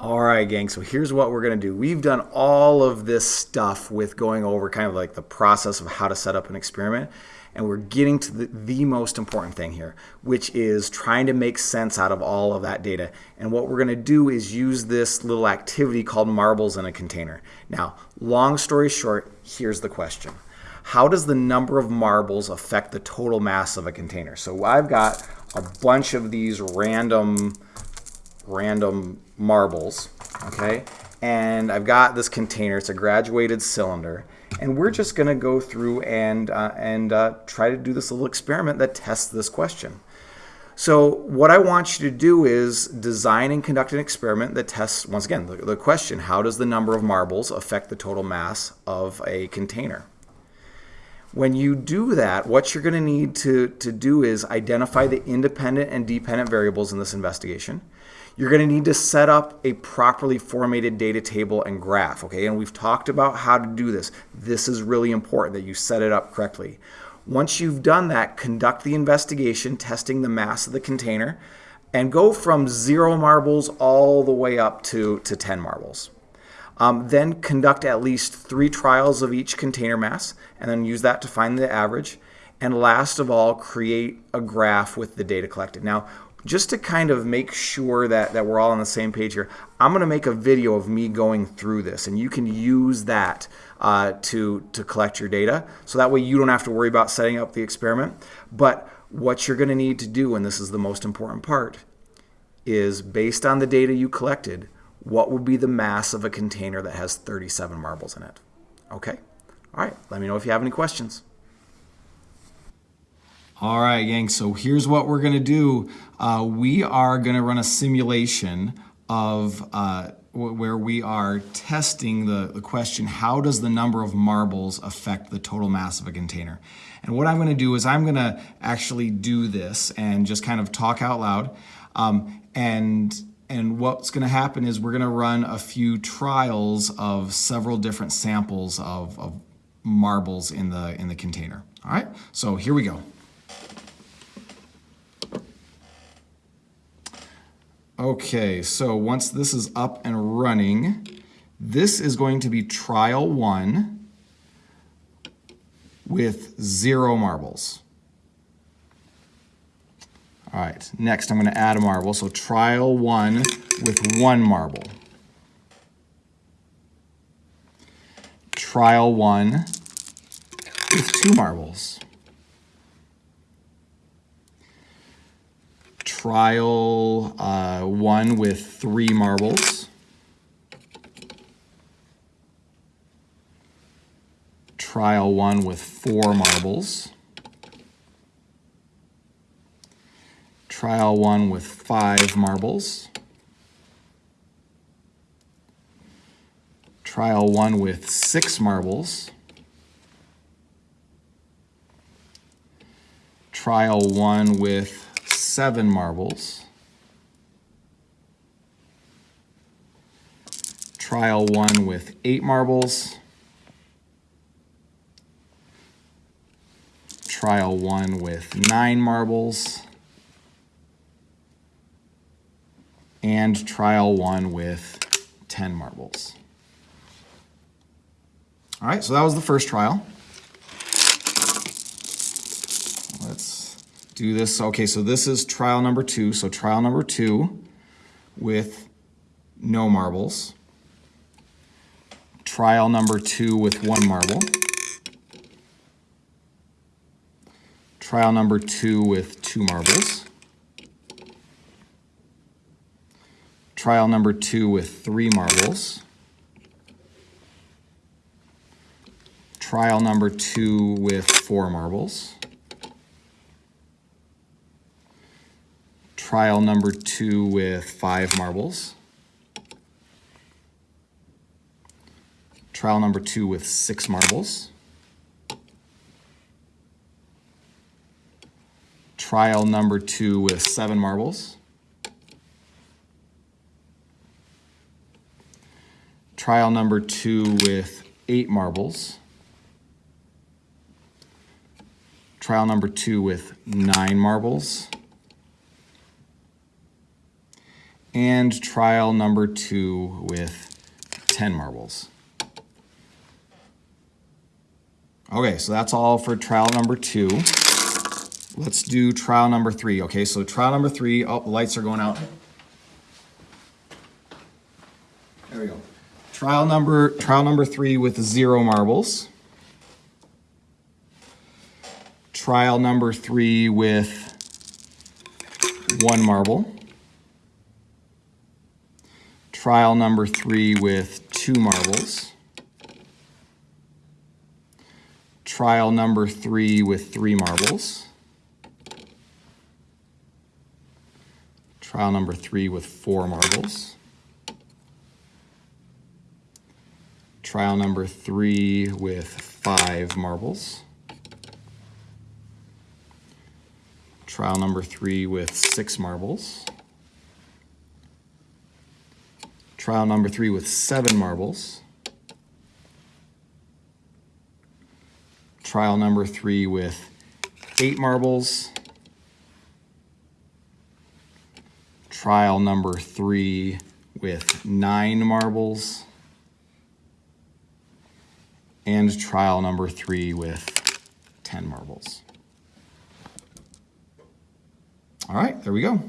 All right, gang, so here's what we're going to do. We've done all of this stuff with going over kind of like the process of how to set up an experiment, and we're getting to the, the most important thing here, which is trying to make sense out of all of that data. And what we're going to do is use this little activity called marbles in a container. Now, long story short, here's the question. How does the number of marbles affect the total mass of a container? So I've got a bunch of these random random marbles, okay? And I've got this container, it's a graduated cylinder, and we're just gonna go through and, uh, and uh, try to do this little experiment that tests this question. So what I want you to do is design and conduct an experiment that tests, once again, the, the question, how does the number of marbles affect the total mass of a container? When you do that, what you're going to need to, to do is identify the independent and dependent variables in this investigation. You're going to need to set up a properly formatted data table and graph, okay? And we've talked about how to do this. This is really important that you set it up correctly. Once you've done that, conduct the investigation, testing the mass of the container, and go from zero marbles all the way up to, to 10 marbles. Um, then conduct at least three trials of each container mass, and then use that to find the average. And last of all, create a graph with the data collected. Now, just to kind of make sure that, that we're all on the same page here, I'm going to make a video of me going through this, and you can use that uh, to, to collect your data. So that way you don't have to worry about setting up the experiment. But what you're going to need to do, and this is the most important part, is based on the data you collected, what would be the mass of a container that has 37 marbles in it? Okay? All right, let me know if you have any questions. All right, gang, so here's what we're gonna do. Uh, we are gonna run a simulation of uh, where we are testing the, the question, how does the number of marbles affect the total mass of a container? And what I'm gonna do is I'm gonna actually do this and just kind of talk out loud. Um, and and what's going to happen is we're going to run a few trials of several different samples of, of marbles in the in the container. All right, so here we go. Okay, so once this is up and running, this is going to be trial one with zero marbles. All right, next I'm gonna add a marble. So trial one with one marble. Trial one with two marbles. trial uh, one with three marbles. Trial one with four marbles. Trial one with five marbles. Trial one with six marbles. Trial one with seven marbles. Trial one with eight marbles. Trial one with nine marbles. And trial one with 10 marbles. All right, so that was the first trial. Let's do this. Okay, so this is trial number two. So trial number two with no marbles. Trial number two with one marble. Trial number two with two marbles. Trial number two with three marbles. Trial number two with four marbles. trial number two with five marbles. Trial number two with six marbles. Trial number two with seven marbles. Trial number two with eight marbles. Trial number two with nine marbles. and trial number two with 10 marbles. Okay, so that's all for trial number two. Let's do trial number three. Okay, so trial number three, oh, the lights are going out. There we go. Trial number, trial number three with zero marbles. Trial number three with one marble. Trial number three with two marbles. Trial number three with three marbles. Trial number three with four marbles. Trial number three with five marbles. Trial number three with six marbles. Trial number three with seven marbles. Trial number three with eight marbles. Trial number three with nine marbles. And trial number three with 10 marbles. All right, there we go.